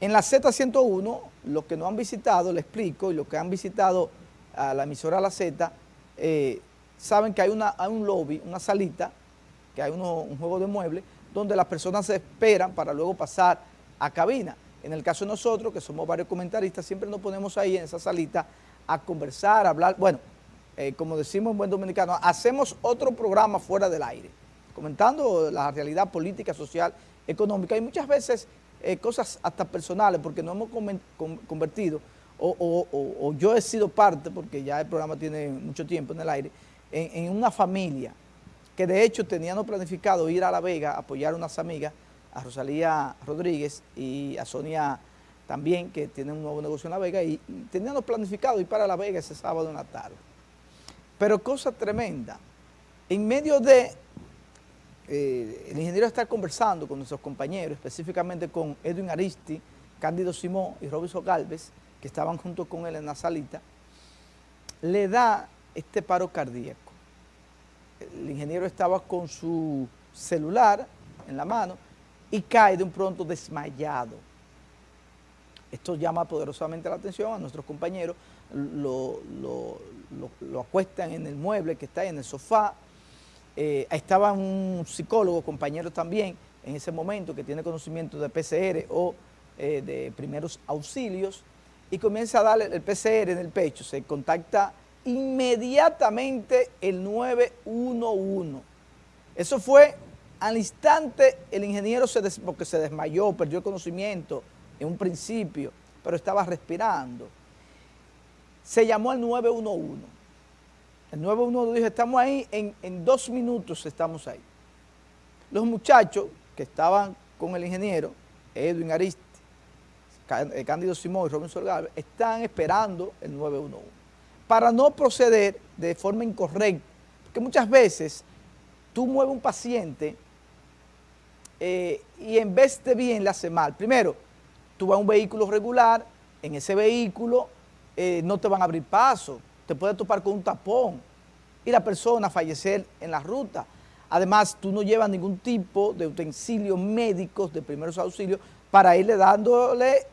En la Z101, los que no han visitado, le explico, y los que han visitado a la emisora La Z, eh, saben que hay, un lobby, una salita, que hay un juego de muebles, donde las personas se esperan para luego pasar a cabina. En el caso de nosotros, que somos varios comentaristas, siempre nos ponemos ahí en esa salita a conversar, a hablar, bueno, eh, como decimos en buen dominicano, hacemos otro programa fuera del aire, comentando la realidad política, social, económica y muchas veces eh, cosas hasta personales, porque nos hemos convertido, o, yo he sido parte, porque ya el programa tiene mucho tiempo en el aire, en, una familia que de hecho teníamos planificado ir a La Vega a apoyar a unas amigas, a Rosalía Rodríguez y a Sonia también, que tienen un nuevo negocio en La Vega, y, teníamos planificado ir para La Vega ese sábado en la tarde. Pero cosa tremenda, en medio de eh, el ingeniero está conversando con nuestros compañeros, específicamente con Edwin Aristi, Cándido Simón y Robinson Galvez, que estaban junto con él en la salita, le da este paro cardíaco. El ingeniero estaba con su celular en la mano y cae de un pronto desmayado. Esto llama poderosamente la atención a nuestros compañeros, lo, lo acuestan en el mueble que está ahí, en el sofá, eh, estaba un psicólogo, compañero también, en ese momento, que tiene conocimiento de PCR o eh, de primeros auxilios, y comienza a darle el PCR en el pecho, se contacta inmediatamente el 911. Eso fue al instante, el ingeniero se porque se desmayó, perdió el conocimiento en un principio, pero estaba respirando. Se llamó al 911 el 911 dijo, estamos ahí, en, dos minutos estamos ahí. Los muchachos que estaban con el ingeniero, Edwin Aristi, eh, Cándido Simón y Robinson Galvez, están esperando el 911 para no proceder de forma incorrecta. Porque muchas veces tú mueves un paciente eh, y en vez de bien le hace mal. Primero, tú vas a un vehículo regular, en ese vehículo eh, no te van a abrir paso, te puede topar con un tapón y la persona fallecer en la ruta. Además, tú no llevas ningún tipo de utensilios médicos de primeros auxilios para irle dándole eh,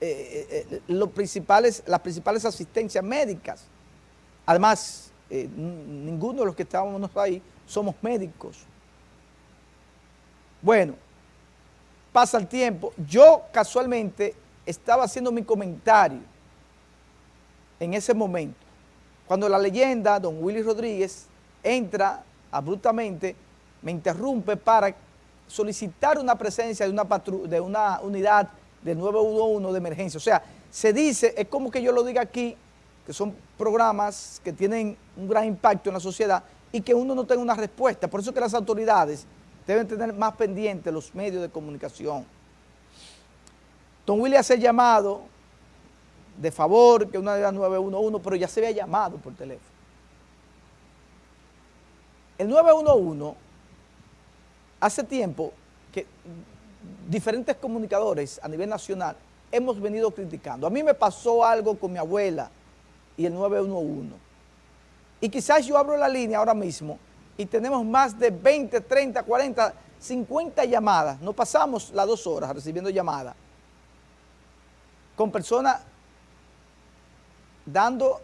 eh, eh, los principales, las principales asistencias médicas. Además, ninguno de los que estábamos ahí somos médicos. Bueno, pasa el tiempo. Yo casualmente estaba haciendo mi comentario en ese momento cuando la leyenda, don Willy Rodríguez, entra abruptamente, me interrumpe para solicitar una presencia de una, de una unidad de 911 de emergencia. O sea, se dice, es como que yo lo diga aquí, que son programas que tienen un gran impacto en la sociedad y que uno no tenga una respuesta. Por eso que las autoridades deben tener más pendientes los medios de comunicación. Don Willy hace llamado de favor que una de las 911, pero ya se había llamado por teléfono. El 911, hace tiempo que diferentes comunicadores a nivel nacional hemos venido criticando. A mí me pasó algo con mi abuela y el 911. Y quizás yo abro la línea ahora mismo y tenemos más de 20, 30, 40, 50 llamadas. No pasamos las dos horas recibiendo llamadas con personas dando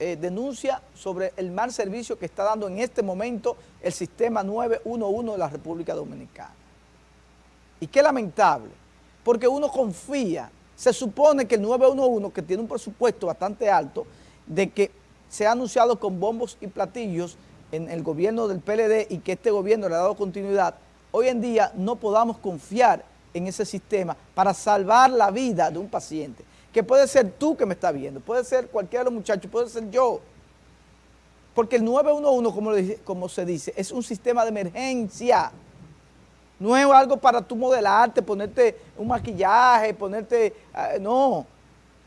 eh, denuncia sobre el mal servicio que está dando en este momento el sistema 911 de la República Dominicana. Y qué lamentable, porque uno confía, se supone que el 911, que tiene un presupuesto bastante alto, de que se ha anunciado con bombos y platillos en el gobierno del PLD y que este gobierno le ha dado continuidad, hoy en día no podamos confiar en ese sistema para salvar la vida de un paciente que puede ser tú que me estás viendo, puede ser cualquiera de los muchachos, puede ser yo. Porque el 911, como, como se dice, es un sistema de emergencia. No es algo para tú modelarte, ponerte un maquillaje, ponerte... Ah, no,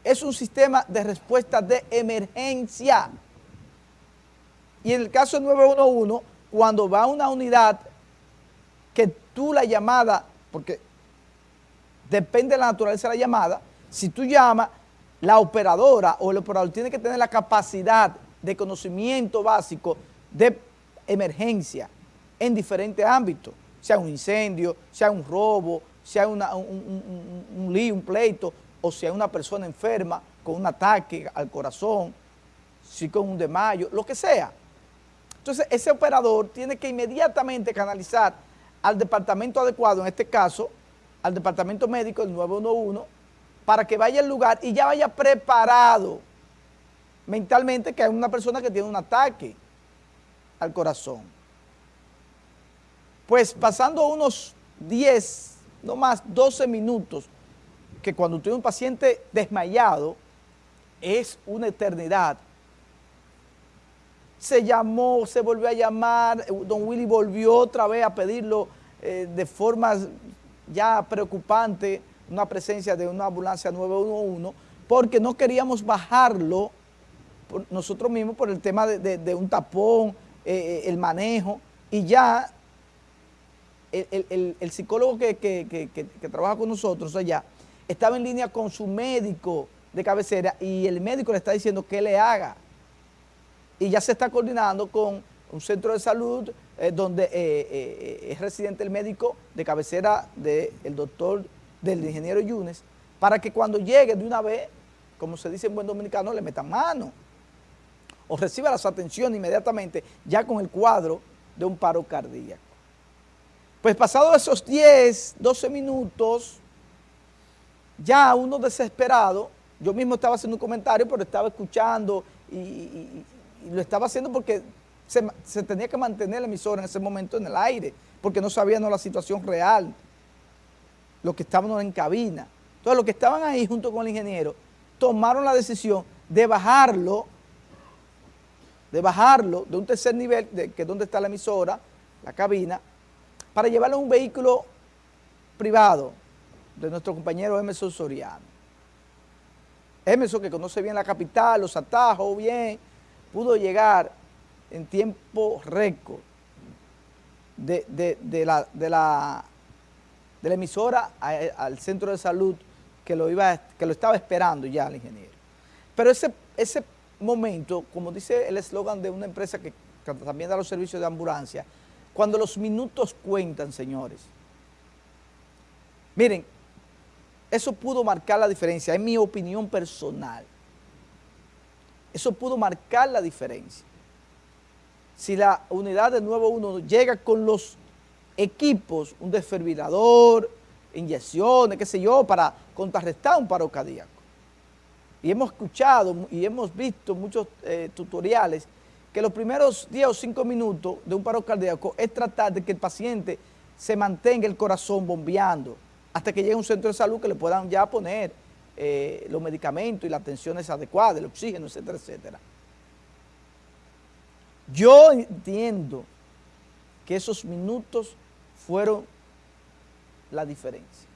es un sistema de respuesta de emergencia. Y en el caso del 911, cuando va a una unidad que tú la llamada, porque depende de la naturaleza de la llamada, si tú llamas, la operadora o el operador tiene que tener la capacidad de conocimiento básico de emergencia en diferentes ámbitos, sea un incendio, sea un robo, una, un, un, un lío, un pleito, o hay una persona enferma con un ataque al corazón, si con un desmayo, lo que sea. Entonces, ese operador tiene que inmediatamente canalizar al departamento adecuado, en este caso, al departamento médico, el 911, para que vaya al lugar y ya vaya preparado mentalmente que hay una persona que tiene un ataque al corazón. Pues pasando unos 10, no más, 12 minutos, que cuando tiene un paciente desmayado, es una eternidad, se llamó, se volvió a llamar, eh, don Willy volvió otra vez a pedirlo eh, de forma ya preocupante, una presencia de una ambulancia 911, porque no queríamos bajarlo nosotros mismos por el tema de, un tapón, eh, el manejo, y ya el, psicólogo que, trabaja con nosotros allá estaba en línea con su médico de cabecera y el médico le está diciendo que le haga. Y ya se está coordinando con un centro de salud eh, donde eh, eh, es residente el médico de cabecera del doctor, del ingeniero Yunes, para que cuando llegue de una vez, como se dice en buen dominicano, le metan mano o reciba las atenciones inmediatamente ya con el cuadro de un paro cardíaco. Pues pasados esos 10, 12 minutos, ya uno desesperado, yo mismo estaba haciendo un comentario, pero estaba escuchando y, y lo estaba haciendo porque se, tenía que mantener la emisora en ese momento en el aire, porque no sabíamos la situación real, los que estábamos en cabina. Entonces los que estaban ahí junto con el ingeniero tomaron la decisión de bajarlo, de bajarlo de un tercer nivel, de, que es donde está la emisora, la cabina, para llevarlo a un vehículo privado de nuestro compañero Emerson Soriano. Emerson que conoce bien la capital, los atajos bien, pudo llegar en tiempo récord de, la, de, la, de la emisora al centro de salud que lo, iba, que lo estaba esperando ya el ingeniero. Pero ese, ese momento, como dice el eslogan de una empresa que, también da los servicios de ambulancia, cuando los minutos cuentan, señores. Miren, eso pudo marcar la diferencia, es mi opinión personal. Eso pudo marcar la diferencia. Si la unidad de 911 llega con los equipos, un desfibrilador, inyecciones, qué sé yo, para contrarrestar un paro cardíaco. Y hemos escuchado y hemos visto muchos eh, tutoriales que los primeros 10 o 5 minutos de un paro cardíaco es tratar de que el paciente se mantenga el corazón bombeando hasta que llegue a un centro de salud que le puedan ya poner eh, los medicamentos y la atención es adecuada, el oxígeno, etcétera, etcétera. Yo entiendo que esos minutos fueron la diferencia.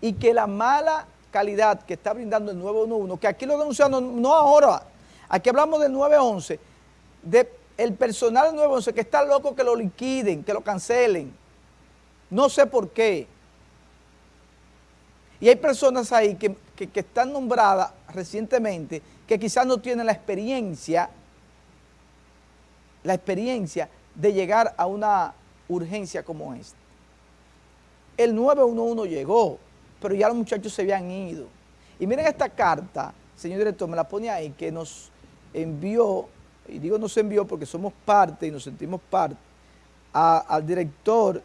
Y que la mala calidad que está brindando el 911, que aquí lo denunciamos, no ahora, aquí hablamos del 911, de el personal del 911 que está loco que lo liquiden, que lo cancelen. No sé por qué. Y hay personas ahí que, están nombradas recientemente que quizás no tienen la experiencia, la experiencia de llegar a una urgencia como esta. El 911 llegó, pero ya los muchachos se habían ido. Y miren esta carta, señor director, me la pone ahí, que nos envió, y digo nos envió porque somos parte y nos sentimos parte, al director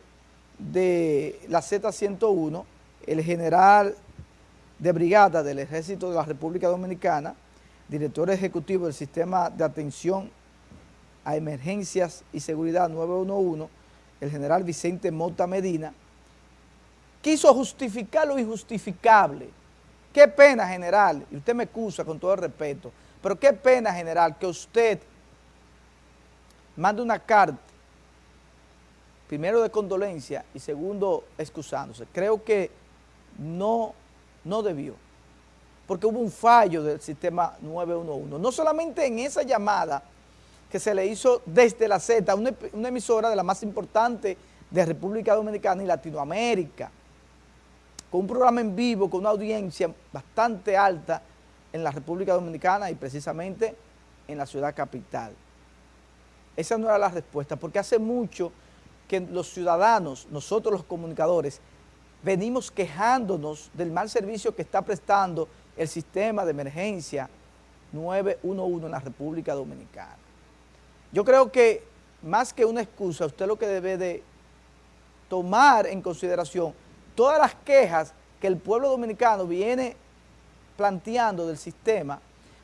de la Z101, el general de brigada del Ejército de la República Dominicana, director ejecutivo del Sistema de Atención a Emergencias y Seguridad 911, el general Vicente Mota Medina, quiso justificar lo injustificable. Qué pena, general, y usted me excusa con todo el respeto, pero qué pena, general, que usted mande una carta, primero de condolencia y segundo excusándose. Creo que no, no debió, porque hubo un fallo del sistema 911. No solamente en esa llamada que se le hizo desde la Z, una, emisora de la más importante de República Dominicana y Latinoamérica, con un programa en vivo, con una audiencia bastante alta en la República Dominicana y precisamente en la ciudad capital. Esa no era la respuesta, porque hace mucho que los ciudadanos, nosotros los comunicadores, venimos quejándonos del mal servicio que está prestando el sistema de emergencia 911 en la República Dominicana. Yo creo que más que una excusa, usted lo que debe de tomar en consideración todas las quejas que el pueblo dominicano viene planteando del sistema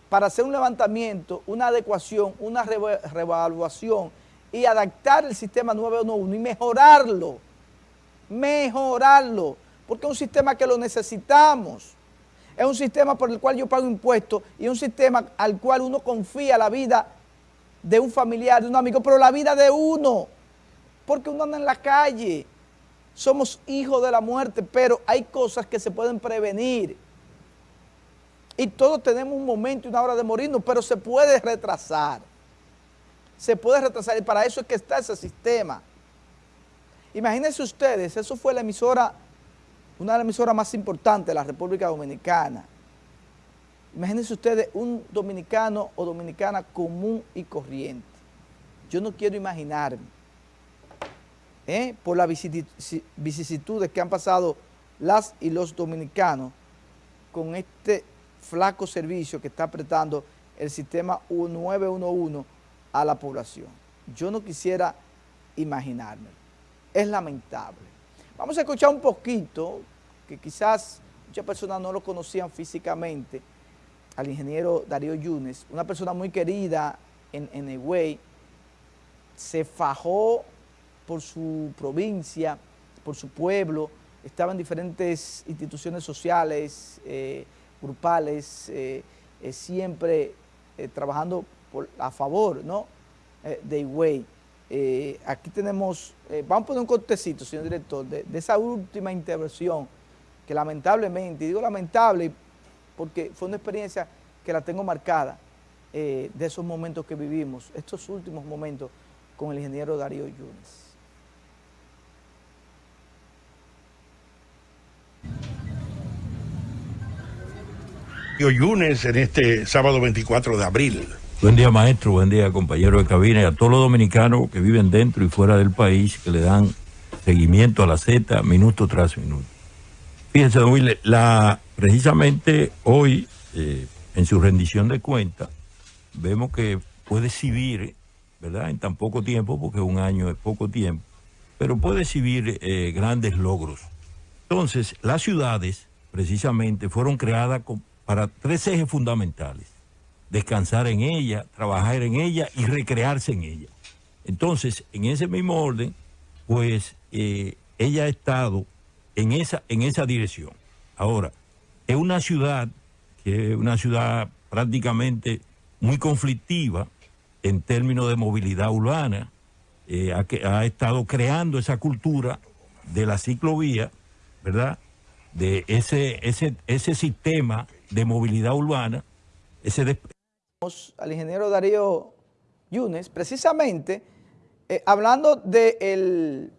para hacer un levantamiento, una adecuación, una revaluación y adaptar el sistema 911 y mejorarlo, mejorarlo, porque es un sistema que lo necesitamos, es un sistema por el cual yo pago impuestos y es un sistema al cual uno confía la vida de un familiar, de un amigo, pero la vida de uno, porque uno anda en la calle, somos hijos de la muerte, pero hay cosas que se pueden prevenir. Y todos tenemos un momento y una hora de morirnos, pero se puede retrasar. Se puede retrasar y para eso es que está ese sistema. Imagínense ustedes, eso fue la emisora, una de las emisoras más importantes de la República Dominicana. Imagínense ustedes un dominicano o dominicana común y corriente. Yo no quiero imaginarme, ¿eh? por las vicisitudes que han pasado las y los dominicanos con este flaco servicio que está apretando el sistema 911 a la población. Yo no quisiera imaginarme. Es lamentable. Vamos a escuchar un poquito, que quizás muchas personas no lo conocían físicamente, al ingeniero Darío Yunes, una persona muy querida en, en se fajó por su provincia, por su pueblo, estaba en diferentes instituciones sociales, eh, grupales, eh, eh, siempre trabajando a favor ¿no? de Higüey. aquí tenemos, vamos a poner un cortecito, señor director, de, de esa última intervención que lamentablemente, digo lamentable porque fue una experiencia que la tengo marcada eh, de esos momentos que vivimos, estos últimos momentos con el ingeniero Darío Yunes. Yunes en este sábado 24 de abril. Buen día maestro, buen día compañero de cabina y a todos los dominicanos que viven dentro y fuera del país que le dan seguimiento a la Z minuto tras minuto. Fíjense, don la, precisamente hoy, eh, en su rendición de cuentas, vemos que puede exhibir, ¿verdad? En tan poco tiempo, porque un año es poco tiempo, pero puede exhibir eh, grandes logros. Entonces, las ciudades, precisamente, fueron creadas para tres ejes fundamentales. Descansar en ella, trabajar en ella y recrearse en ella. Entonces, en ese mismo orden, pues eh, ella ha estado en esa, en esa dirección. Ahora, es una ciudad que es una ciudad prácticamente muy conflictiva en términos de movilidad urbana, eh, ha, ha, estado creando esa cultura de la ciclovía, ¿verdad? De ese, ese, ese sistema de movilidad urbana, ese... Al ingeniero Darío Yunes, precisamente, eh, hablando del